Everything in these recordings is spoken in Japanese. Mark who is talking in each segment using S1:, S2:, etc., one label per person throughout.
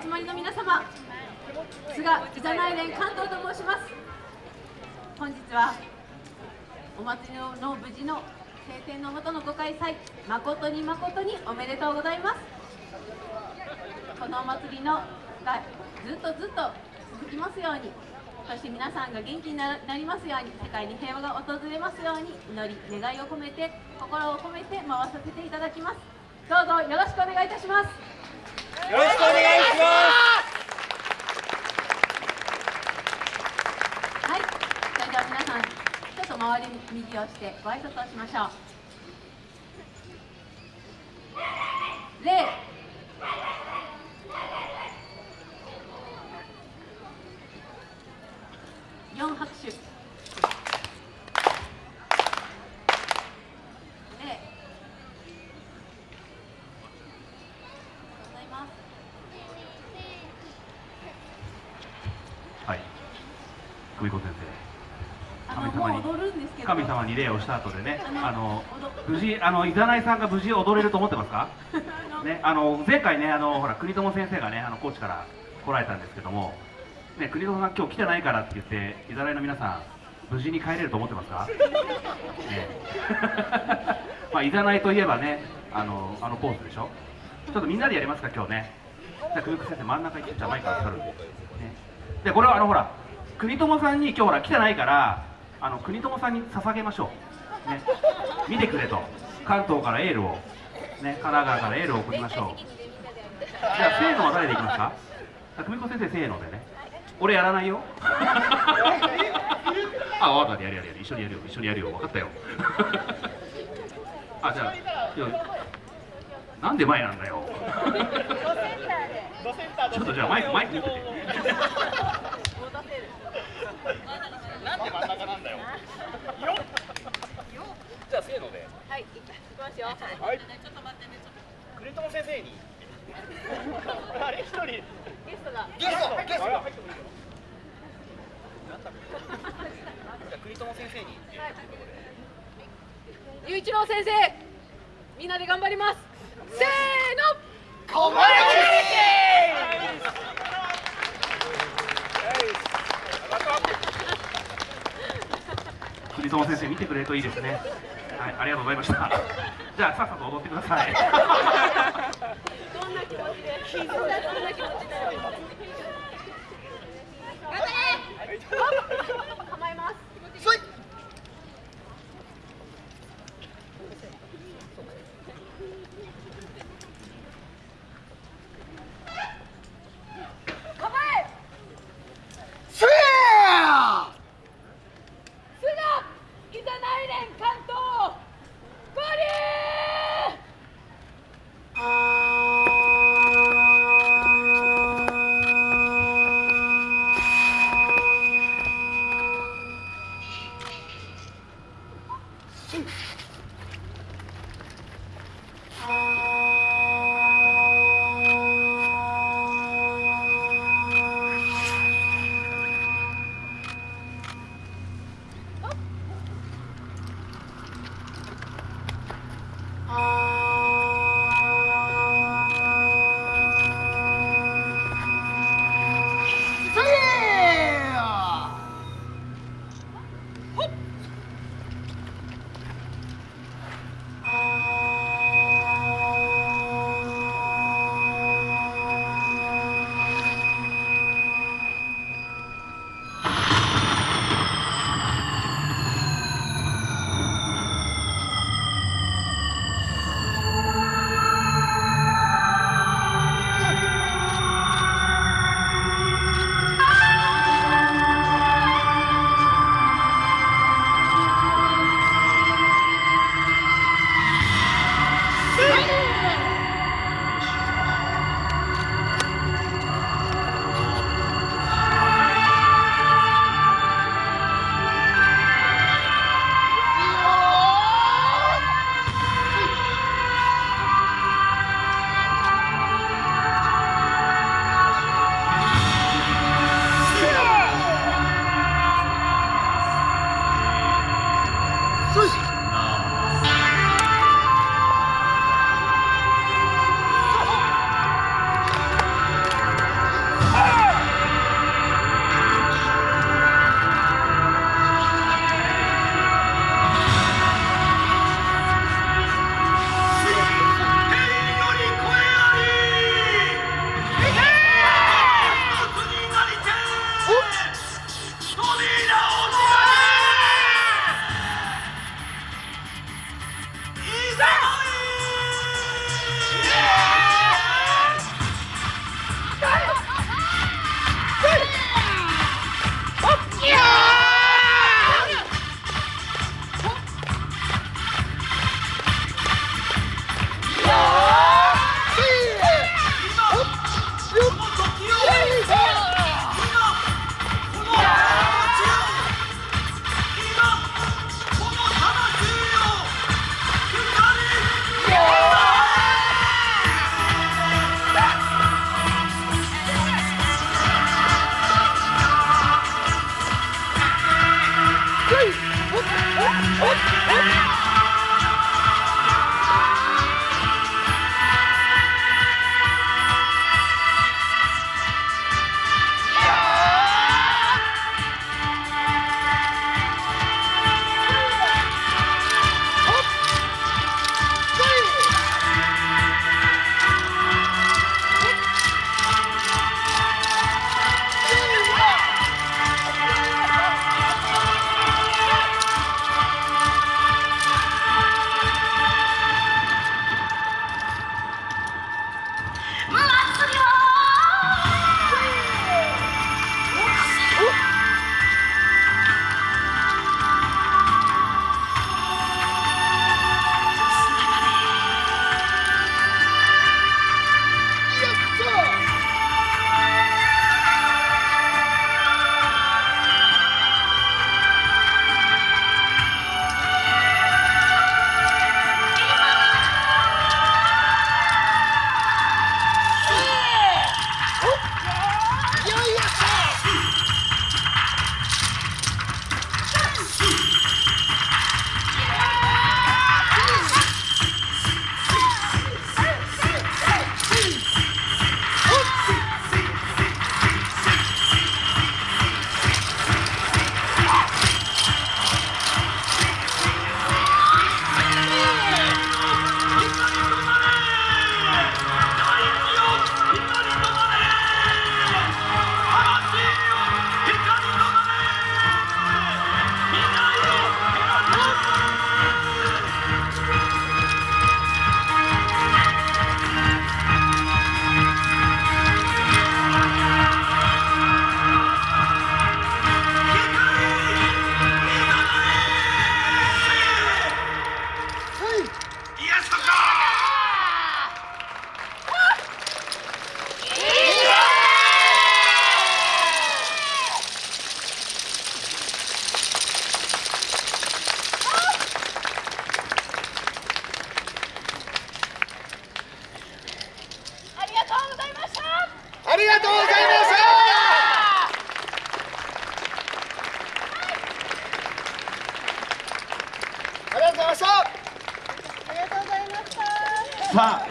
S1: 集まりの皆様菅いざない連関東と申します。本日はお祭りの無事の晴天のもとのご開催誠に誠におめでとうございます。このお祭りのがずっとずっと続きますようにそして皆さんが元気になりますように世界に平和が訪れますように祈り願いを込めて心を込めて回させていただきます。どうぞよろしくお願いいたします。
S2: よろしくお願いします。
S1: はい。それでは皆さんちょっと周り右をしてご挨拶をしましょう。礼四拍手礼ございます
S3: はい久美子先
S1: あ
S3: 神様に。神様に礼をした後でね
S1: あの
S3: 無事あのいざないさんが無事踊れると思ってますか？ねあの前回ねあのほら国友先生がねあの高知から来られたんですけどもね国友さん今日来てないからって言っていざないの皆さん無事に帰れると思ってますか？ね。まあいざないといえばねあのあのポーズでしょ？ちょっとみんなでやりますか今日ね。じゃあ久美子先生真ん中行ってジャマイカを去るんで、ね、でこれはあのほら国友さんに今日ほら来てないからあの国友さんに捧げましょう。ね。見てくれと。関東からエールを。ね。神奈川からエールを送りましょう。じゃあせーのは誰でいきますか？あ久美子先生せーのでね。俺やらないよ。あ分かった。やるやるやる。一緒にやるよ。一緒にやるよ。分かったよ。あじゃあい。やなんで前なんだよ。ちょっとじゃあマイクマイク持ってて
S2: なんで。真ん中なんだ。よじゃあせーので
S1: はい、行きますよ。
S2: はい国友先生にあれ一人
S1: ゲスト。が。
S2: ゲスト。ゲスト。なんだじゃあ国友先生に
S1: ゆういちろう先生。みんなで頑張ります。せーの。
S2: 小林
S3: 栗友先生見てくれるといいですねはいありがとうございましたじゃあさっさと踊ってください
S1: どんな気持ちで。どんな気持ちで。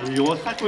S4: さあ吉田君